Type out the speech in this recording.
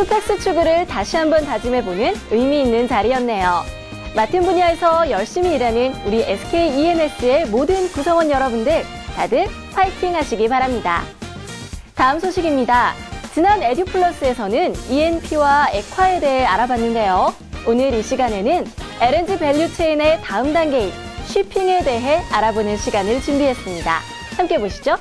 SUPEX 추구를 다시 한번 다짐해보는 의미 있는 자리였네요. 맡은 분야에서 열심히 일하는 우리 SK E&S의 모든 구성원 여러분들 다들 파이팅 하시기 바랍니다. 다음 소식입니다. 지난 에듀플러스에서는 E&P와 액화에 대해 알아봤는데요. 오늘 이 시간에는 LNG value chain의 다음 단계인 shipping에 대해 알아보는 시간을 준비했습니다. 함께 보시죠.